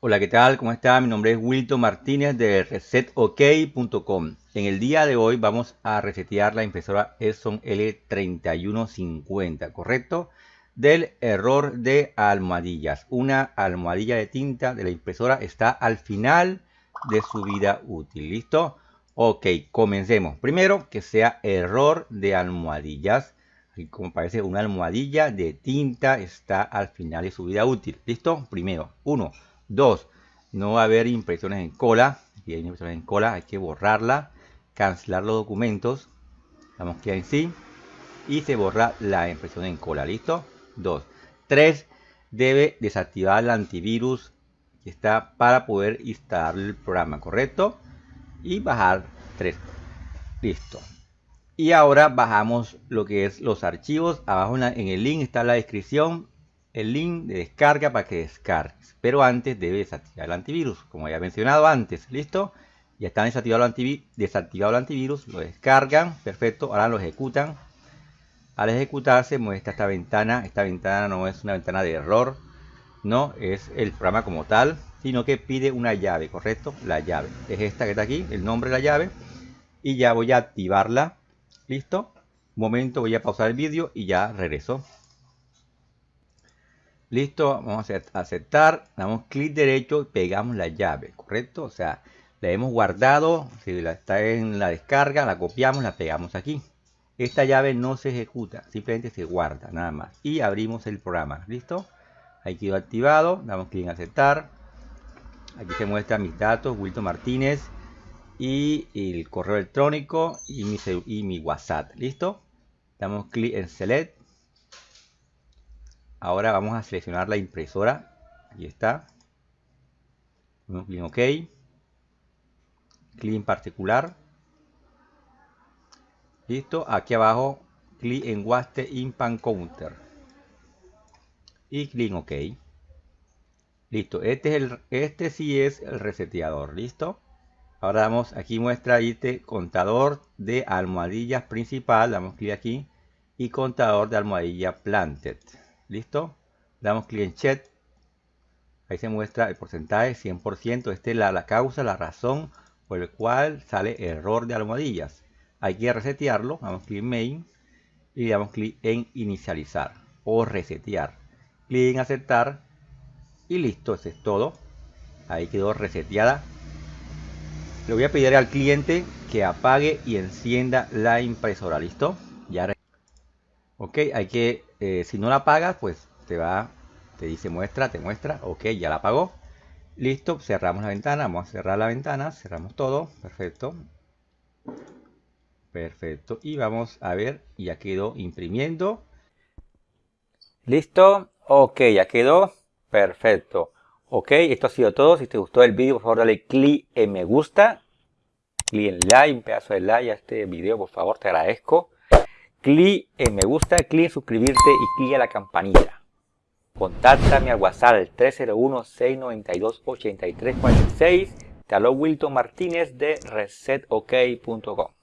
Hola, ¿qué tal? ¿Cómo está? Mi nombre es Wilton Martínez de resetok.com. En el día de hoy vamos a resetear la impresora Epson L3150, ¿correcto? Del error de almohadillas. Una almohadilla de tinta de la impresora está al final de su vida útil, ¿listo? Ok, comencemos. Primero, que sea error de almohadillas. Aquí como parece una almohadilla de tinta está al final de su vida útil. ¿Listo? Primero, uno. Dos, no va a haber impresiones en cola. Si hay impresiones en cola, hay que borrarla, cancelar los documentos. Damos que en sí. Y se borra la impresión en cola. ¿Listo? Dos. Tres, debe desactivar el antivirus que está para poder instalar el programa, ¿correcto? Y bajar 3. Listo. Y ahora bajamos lo que es los archivos. Abajo en, en el link está la descripción el link de descarga para que descargues. Pero antes debes desactivar el antivirus, como ya mencionado antes. ¿Listo? Ya están desactivado el, antivirus, desactivado el antivirus, lo descargan, perfecto, ahora lo ejecutan. Al ejecutarse muestra esta ventana, esta ventana no es una ventana de error, no es el programa como tal, sino que pide una llave, ¿correcto? La llave, es esta que está aquí, el nombre de la llave, y ya voy a activarla, ¿listo? Un momento, voy a pausar el vídeo y ya regreso. Listo, vamos a aceptar, damos clic derecho y pegamos la llave, ¿correcto? O sea, la hemos guardado, si la está en la descarga, la copiamos, la pegamos aquí. Esta llave no se ejecuta, simplemente se guarda, nada más. Y abrimos el programa, ¿listo? Ahí quedó activado, damos clic en aceptar. Aquí se muestran mis datos, Wilton Martínez y el correo electrónico y mi, y mi WhatsApp, ¿listo? Damos clic en Select Ahora vamos a seleccionar la impresora. Aquí está. en OK. Clic en particular. Listo. Aquí abajo, clic en Waste Impan Counter. Y clic en OK. Listo. Este, es el, este sí es el reseteador. Listo. Ahora damos aquí muestra este contador de almohadillas principal. Damos clic aquí. Y contador de almohadilla planted. ¿Listo? Damos clic en Chat. Ahí se muestra el porcentaje 100%. Esta es la, causa, la razón por la cual sale error de almohadillas. Hay que resetearlo. Damos clic en Main. Y damos clic en Inicializar o resetear. Clic en Aceptar. Y listo, eso es todo. Ahí quedó reseteada. Le voy a pedir al cliente que apague y encienda la impresora. ¿Listo? Ya Ok, hay que, eh, si no la pagas, pues te va, te dice muestra, te muestra, ok, ya la pagó. Listo, cerramos la ventana, vamos a cerrar la ventana, cerramos todo, perfecto. Perfecto, y vamos a ver, ya quedó imprimiendo. Listo, ok, ya quedó, perfecto. Ok, esto ha sido todo. Si te gustó el vídeo, por favor dale clic en me gusta. Clic en like, un pedazo de like a este video, por favor, te agradezco clic en me gusta, clic en suscribirte y clic en la campanita. Contáctame al WhatsApp al 301-692-8346. Te Wilton Martínez de resetok.com.